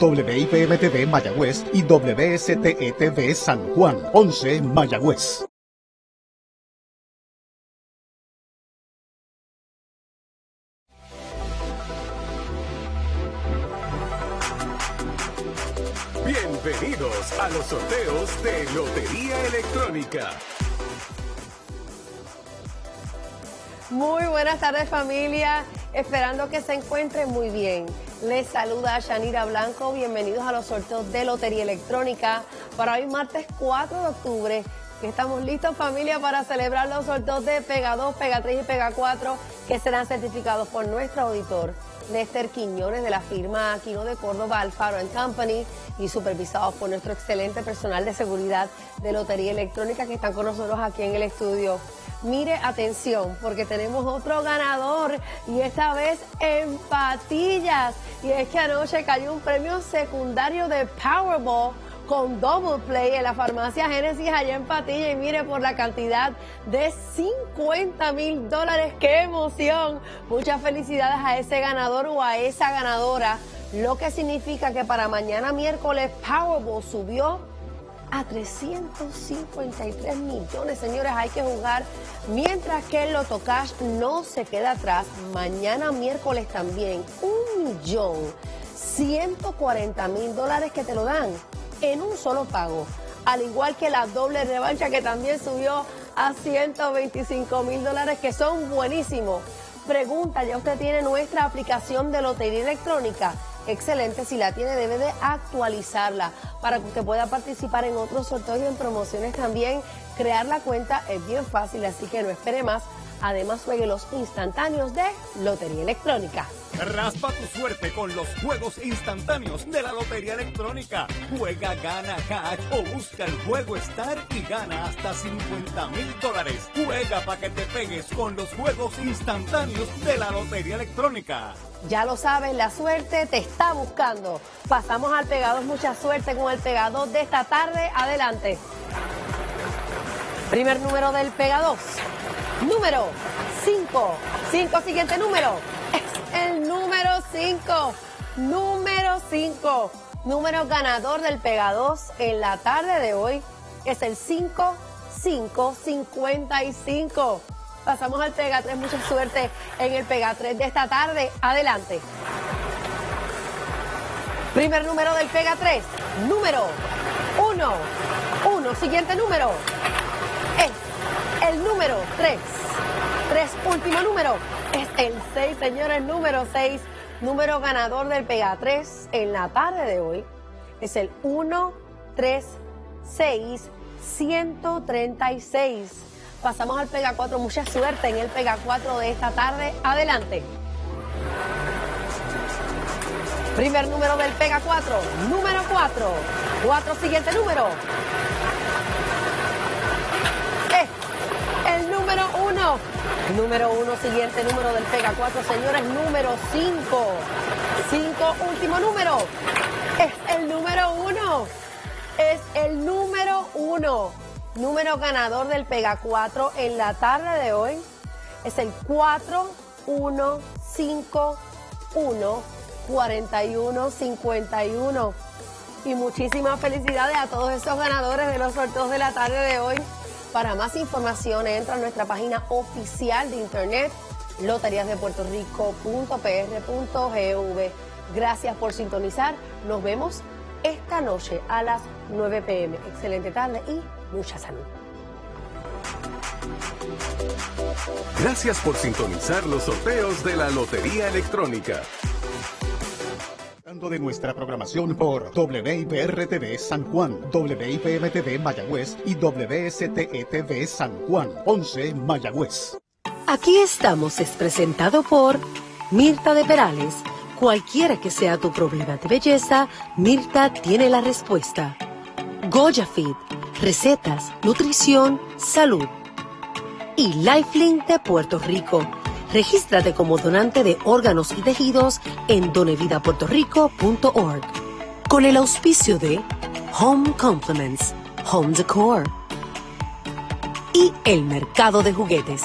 WIPM-TV Mayagüez y WSTETV San Juan, 11 Mayagüez. Bienvenidos a los sorteos de Lotería Electrónica. Muy buenas tardes familia, esperando que se encuentren muy bien. Les saluda Shanira Blanco, bienvenidos a los sorteos de Lotería Electrónica para hoy martes 4 de octubre, que estamos listos familia para celebrar los sorteos de Pega 2, Pega 3 y Pega 4 que serán certificados por nuestro auditor. Lester Quiñones de la firma Aquino de Córdoba Alfaro Company y supervisados por nuestro excelente personal de seguridad de Lotería Electrónica que están con nosotros aquí en el estudio. Mire, atención, porque tenemos otro ganador y esta vez en patillas. Y es que anoche cayó un premio secundario de Powerball con Double Play en la farmacia Génesis allá en Patilla y mire por la cantidad de 50 mil dólares. ¡Qué emoción! Muchas felicidades a ese ganador o a esa ganadora, lo que significa que para mañana miércoles Powerball subió a 353 millones. Señores, hay que jugar mientras que el Loto Cash no se queda atrás. Mañana miércoles también un millón 140 mil dólares que te lo dan en un solo pago. Al igual que la doble revancha que también subió a 125 mil dólares que son buenísimos. Pregunta, ya usted tiene nuestra aplicación de lotería electrónica excelente. Si la tiene, debe de actualizarla para que usted pueda participar en otros sorteos y en promociones también. Crear la cuenta es bien fácil, así que no espere más. Además, juegue los instantáneos de Lotería Electrónica. Raspa tu suerte con los juegos instantáneos de la Lotería Electrónica. Juega, gana cash o busca el juego Star y gana hasta 50 mil dólares. Juega para que te pegues con los juegos instantáneos de la Lotería Electrónica. Ya lo sabes, la suerte te está buscando. Pasamos al pegador, mucha suerte con el pegador de esta tarde. Adelante. Primer número del pegador. Número 5. 5, siguiente número. Es el número 5. Número 5. Número ganador del Pega 2 en la tarde de hoy es el 5, 5, 55. Pasamos al Pega 3. Mucha suerte en el Pega 3 de esta tarde. Adelante. Primer número del Pega 3. Número 1. 1. Siguiente número. Número 3. 3. Último número. Es el 6, señores. Número 6. Número ganador del Pega 3 en la tarde de hoy. Es el 1, 3, 6, 136. Pasamos al Pega 4. Mucha suerte en el Pega 4 de esta tarde. Adelante. Primer número del Pega 4. Número 4. 4. Siguiente número. Número 1. Número 1. Siguiente número del Pega 4. Señores, número 5. 5. Último número. Es el número 1. Es el número 1 número ganador del Pega 4 en la tarde de hoy es el 4151 4151. Y muchísimas felicidades a todos esos ganadores de los sorteos de la tarde de hoy. Para más información entra a nuestra página oficial de internet loteríasdepuertorico.pr.gv. Gracias por sintonizar. Nos vemos esta noche a las 9 pm. Excelente tarde y mucha salud. Gracias por sintonizar los sorteos de la Lotería Electrónica. De nuestra programación por WIPR-TV San Juan, WIPM-TV Mayagüez y WSTETV San Juan, 11 Mayagüez. Aquí estamos es presentado por Mirta de Perales. Cualquiera que sea tu problema de belleza, Mirta tiene la respuesta. Goya Fit recetas, nutrición, salud. Y Lifelink de Puerto Rico. Regístrate como donante de órganos y tejidos en donevidapuertorico.org. Con el auspicio de Home Compliments, Home Decor y el mercado de juguetes.